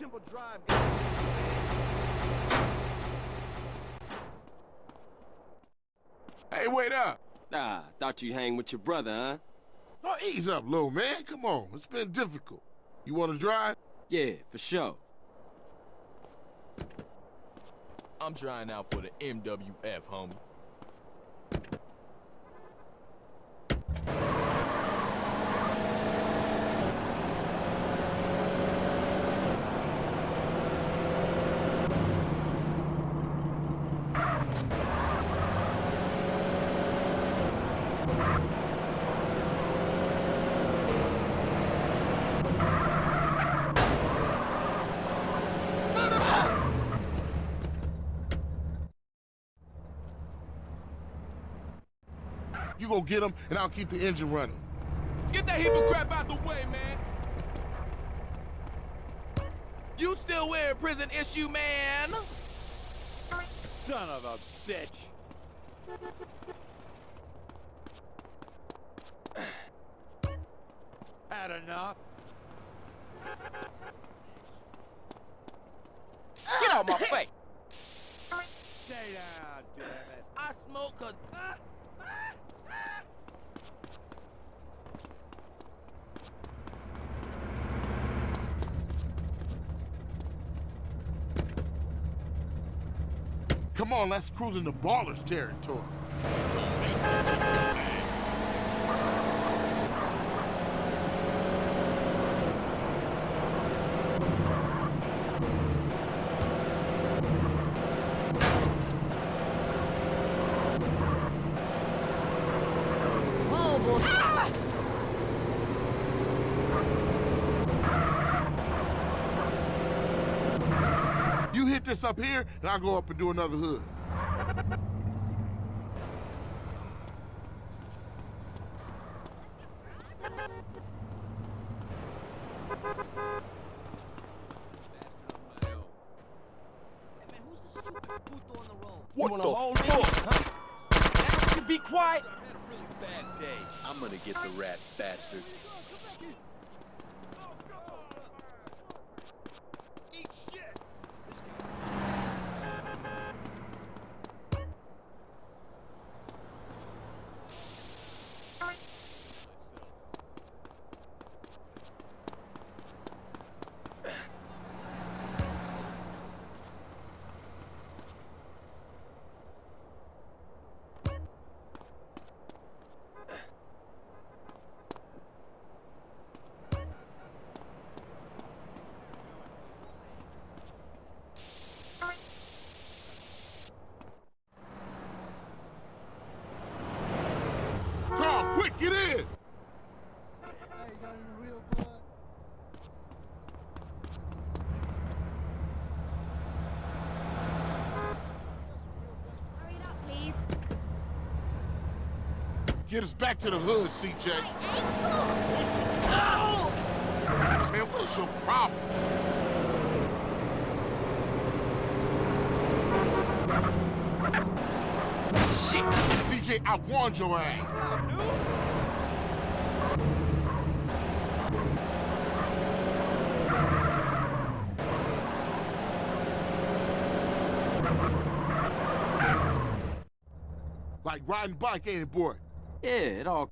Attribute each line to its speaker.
Speaker 1: Temple Drive got
Speaker 2: Hey, wait up.
Speaker 3: Nah, thought you'd hang with your brother, huh?
Speaker 2: Oh, ease up, little man. Come on. It's been difficult. You want to drive?
Speaker 3: Yeah, for sure.
Speaker 4: I'm trying out for the MWF, homie.
Speaker 2: You go get him, and I'll keep the engine running.
Speaker 4: Get that heap of crap out the way, man. You still wearing prison issue, man?
Speaker 1: Son of a bitch. Had enough?
Speaker 4: Get out my face.
Speaker 1: Stay down, damn it.
Speaker 4: I smoke cause...
Speaker 2: Come on, let's cruise into Ballas territory. This up here, and I'll go up and do another hood.
Speaker 4: You
Speaker 2: What
Speaker 4: wanna
Speaker 2: the
Speaker 4: hold
Speaker 2: fuck?
Speaker 4: huh? Now you be quiet.
Speaker 1: Bad day.
Speaker 5: I'm gonna get the rat bastard.
Speaker 1: Eat shit.
Speaker 2: Carl, quick, get in!
Speaker 6: Hurry it up, please.
Speaker 2: Get us back to the hood, CJ. Man, what is your problem?
Speaker 4: Shit.
Speaker 2: CJ, I warned your ass. Like riding bike, ain't it, boy?
Speaker 3: Yeah, it all